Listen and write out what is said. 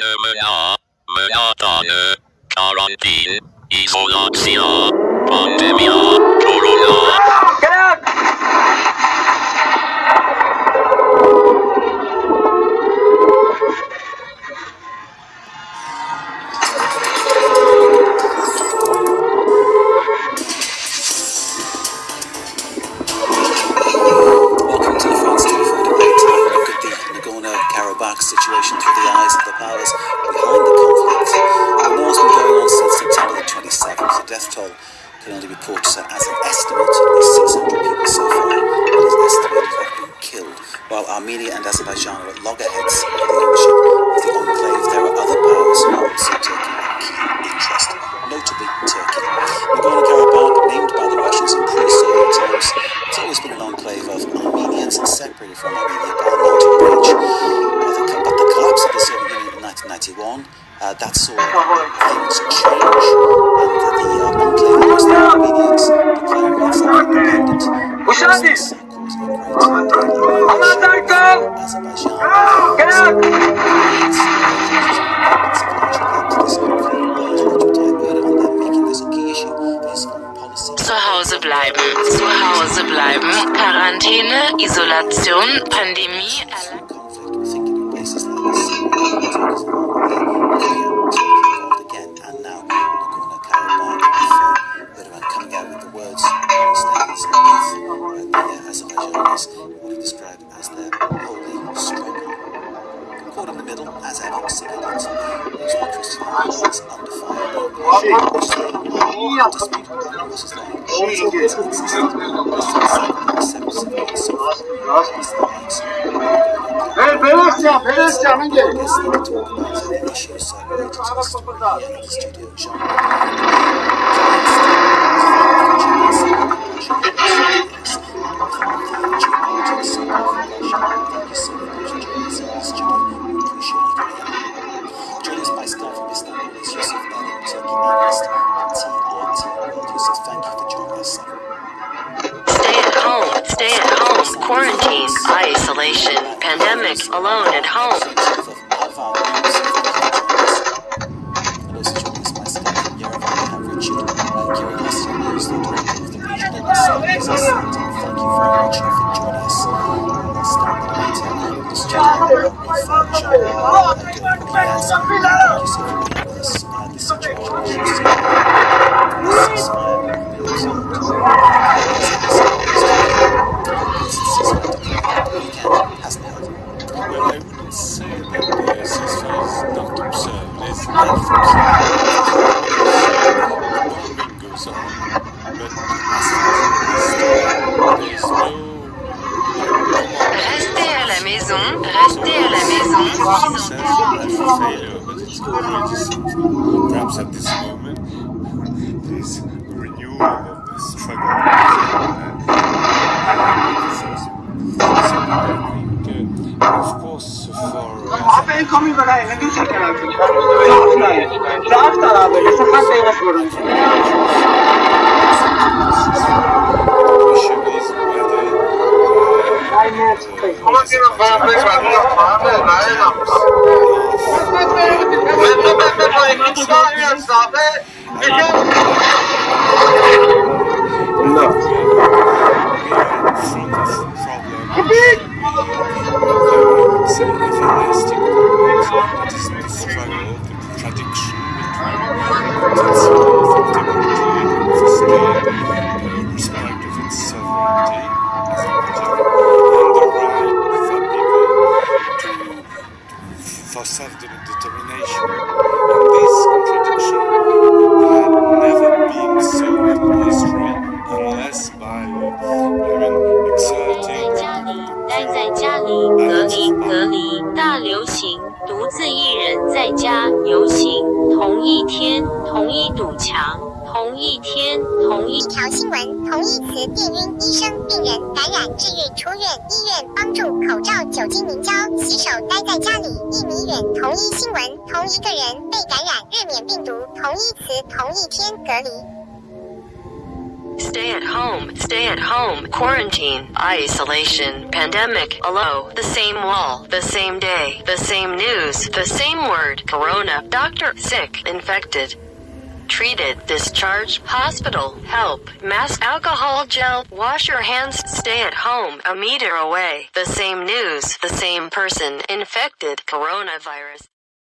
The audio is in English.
Pneumonia, monotone, quarantine, isolation, pandémia. Loggerheads their holy struggle. Caught in the middle, as ever, civilians, those who are Christian is under fire, şey, iyi yaptım. Şey, Ver, Belesya, Belesya'nın gel. Ara kapıda. Pandemic, alone at home. Hasn't Restez à la maison, restez à la maison. Perhaps at this moment, a renewal of the struggle. Uh, of course, for uh, الولاية سأفطر أبي لصحتي وشعوري Thank you. For self-determination. And this contradiction had never been so in history unless by even exerting 待在家里，隔离隔离，大流行，独自一人在家游行，同一天，同一堵墙，同一天，同一一条新闻，同义词电晕，医生、病人感染治愈出院，医院帮助口罩、酒精凝胶，洗手待在家里，一米远，同一新闻，同一个人被感染热免病毒，同义词同一天隔离。 stay at home, stay at home, quarantine, isolation, pandemic, alone, the same wall, the same day, the same news, the same word, corona, doctor, sick, infected. Treated, discharged, hospital, help, mask, alcohol gel, wash your hands, stay at home, a meter away, the same news, the same person, infected, coronavirus.